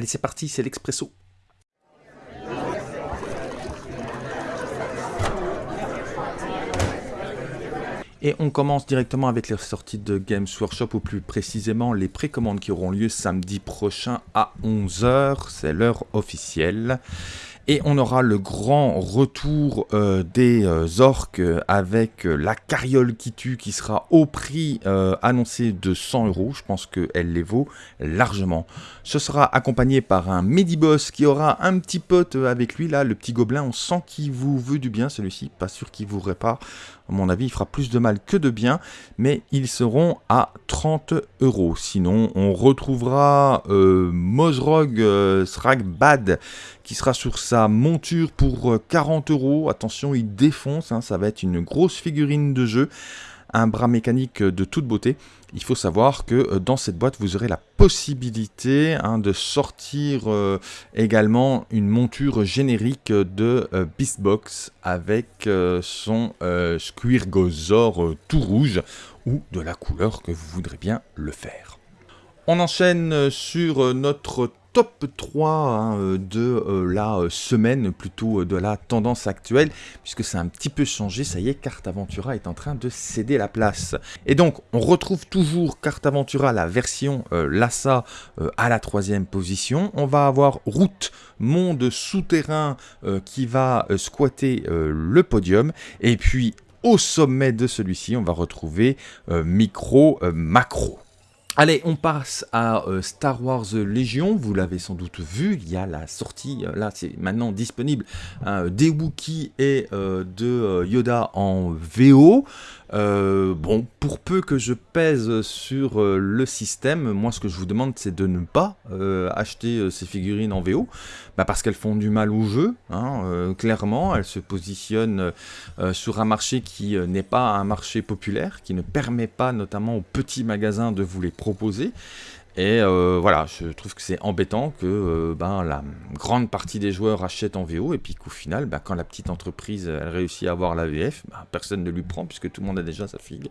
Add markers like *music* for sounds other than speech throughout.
Allez, c'est parti, c'est l'expresso. Et on commence directement avec les sorties de Games Workshop, ou plus précisément les précommandes qui auront lieu samedi prochain à 11h, c'est l'heure officielle. Et on aura le grand retour euh, des euh, orques avec euh, la carriole qui tue qui sera au prix annoncé de 100 euros. Je pense qu'elle les vaut largement. Ce sera accompagné par un Mediboss qui aura un petit pote avec lui là, le petit gobelin. On sent qu'il vous veut du bien celui-ci, pas sûr qu'il vous répare. À mon avis, il fera plus de mal que de bien, mais ils seront à 30 euros. Sinon, on retrouvera euh, Mozrog euh, Sragbad qui sera sur sa monture pour 40 euh, euros. Attention, il défonce, hein, ça va être une grosse figurine de jeu un bras mécanique de toute beauté. Il faut savoir que euh, dans cette boîte, vous aurez la possibilité hein, de sortir euh, également une monture générique de euh, Beastbox avec son Squirgosaur tout rouge ou de la couleur que vous voudrez bien le faire. On enchaîne sur notre top 3 hein, euh, de euh, la euh, semaine, plutôt de la tendance actuelle, puisque c'est un petit peu changé, ça y est, Carte Aventura est en train de céder la place. Et donc, on retrouve toujours Carte Aventura, la version Lassa, à la troisième position. On va avoir Route, monde souterrain, qui va squatter le podium. Et puis, au sommet de celui-ci, on va retrouver Micro Macro. Allez, on passe à euh, Star Wars Légion, vous l'avez sans doute vu, il y a la sortie, euh, là c'est maintenant disponible, hein, des Wookiees et euh, de Yoda en VO. Euh, bon, pour peu que je pèse sur euh, le système, moi ce que je vous demande c'est de ne pas euh, acheter ces figurines en VO, bah, parce qu'elles font du mal au jeu, hein, clairement, elles se positionnent sur un marché qui n'est pas un marché populaire, qui ne permet pas notamment aux petits magasins de vous les proposer, et euh, voilà, je trouve que c'est embêtant que euh, ben, la grande partie des joueurs achètent en VO et puis qu'au final, ben, quand la petite entreprise réussit à avoir la VF, ben, personne ne lui prend puisque tout le monde a déjà sa figue.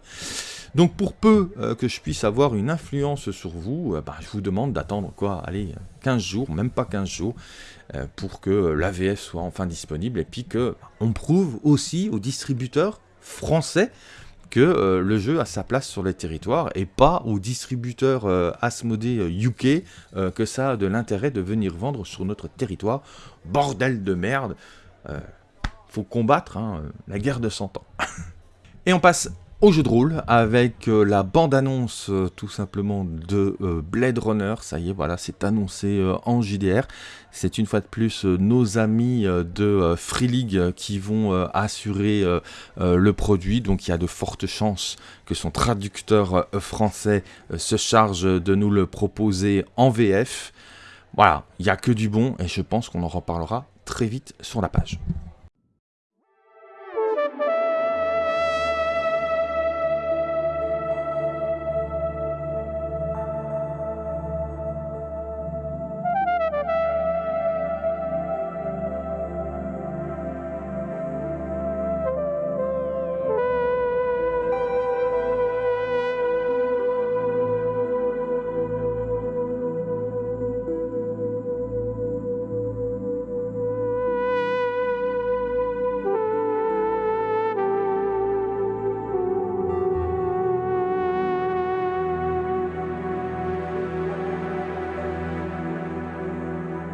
Donc pour peu euh, que je puisse avoir une influence sur vous, ben, je vous demande d'attendre quoi, allez, 15 jours, même pas 15 jours, pour que la VF soit enfin disponible et puis que on prouve aussi aux distributeurs français que euh, le jeu a sa place sur les territoires et pas aux distributeurs euh, UK euh, que ça a de l'intérêt de venir vendre sur notre territoire. Bordel de merde. Euh, faut combattre hein, la guerre de 100 ans. *laughs* et on passe au jeu de rôle avec euh, la bande-annonce euh, tout simplement de euh, Blade Runner. Ça y est, voilà, c'est annoncé en JDR. C'est une fois de plus nos amis de Free League qui vont assurer le produit. Donc il y a de fortes chances que son traducteur français se charge de nous le proposer en VF. Voilà, il n'y a que du bon et je pense qu'on en reparlera très vite sur la page.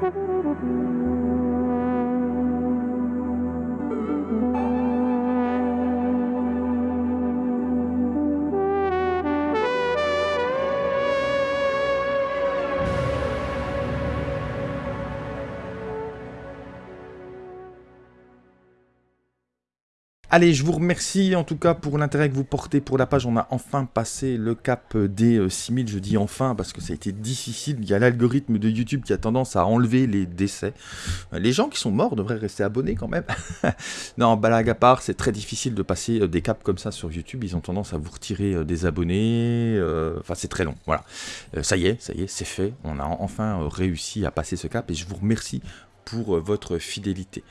Thank you. Allez, je vous remercie en tout cas pour l'intérêt que vous portez pour la page. On a enfin passé le cap des 6000. Euh, je dis enfin parce que ça a été difficile. Il y a l'algorithme de YouTube qui a tendance à enlever les décès. Euh, les gens qui sont morts devraient rester abonnés quand même. *laughs* non, blague à part, c'est très difficile de passer euh, des caps comme ça sur YouTube. Ils ont tendance à vous retirer des abonnés. Enfin, c'est très long. Voilà. Ça y est, ça y est, c'est fait. On a enfin réussi à passer ce cap et je vous remercie pour votre fidélité.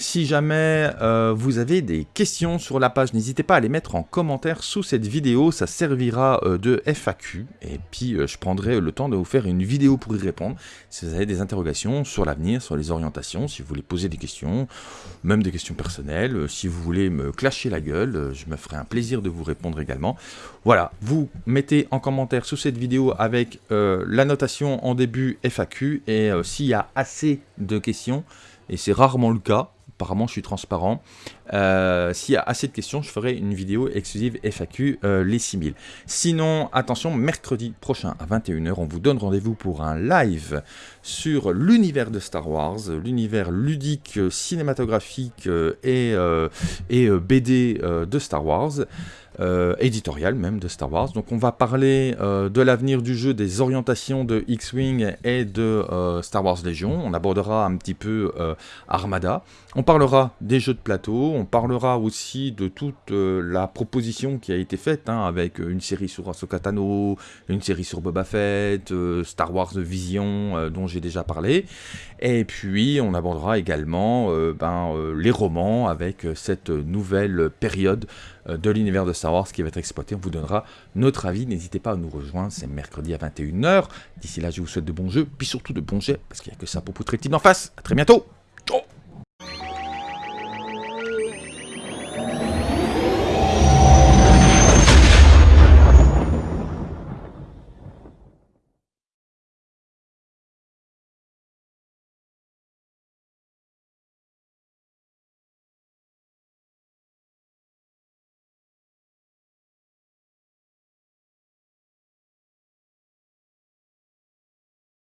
Si jamais euh, vous avez des questions sur la page, n'hésitez pas à les mettre en commentaire sous cette vidéo, ça servira euh, de FAQ, et puis euh, je prendrai le temps de vous faire une vidéo pour y répondre. Si vous avez des interrogations sur l'avenir, sur les orientations, si vous voulez poser des questions, même des questions personnelles, si vous voulez me clasher la gueule, je me ferai un plaisir de vous répondre également. Voilà, vous mettez en commentaire sous cette vidéo avec la notation en début FAQ, et s'il y a assez de questions, et c'est rarement le cas, apparemment je suis transparent. Euh, s'il y a assez de questions, je ferai une vidéo exclusive FAQ euh, les 6000. Sinon, attention, mercredi prochain à 21h, on vous donne rendez-vous pour un live sur l'univers de Star Wars, l'univers ludique, cinématographique euh, et, et BD de Star Wars. Euh, éditorial même de Star Wars. Donc on va parler euh, de l'avenir du jeu, des orientations de X-Wing et de euh, Star Wars Legion. On abordera un petit peu Armada. On parlera des jeux de plateau. On parlera aussi de toute la proposition qui a été faite hein, avec une série sur Ahsoka Tano, une série sur Boba Fett, Star Wars Vision dont j'ai déjà parlé. Et puis on abordera également ben, les romans avec cette nouvelle période de l'univers de Star qui va être exploité. On vous donnera notre avis. N'hésitez pas à nous rejoindre. C'est mercredi à 21h. D'ici là, je vous souhaite de bons jeux, puis surtout de bons jets, parce qu'il n'y a que ça pour poutrer le en face. A très bientôt